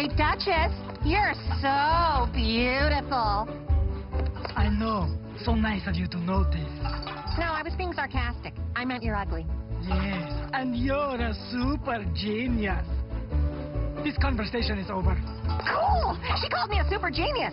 Hey, Duchess, you're so beautiful. I know. So nice of you to notice. No, I was being sarcastic. I meant you're ugly. Yes, and you're a super genius. This conversation is over. Cool! She called me a super genius.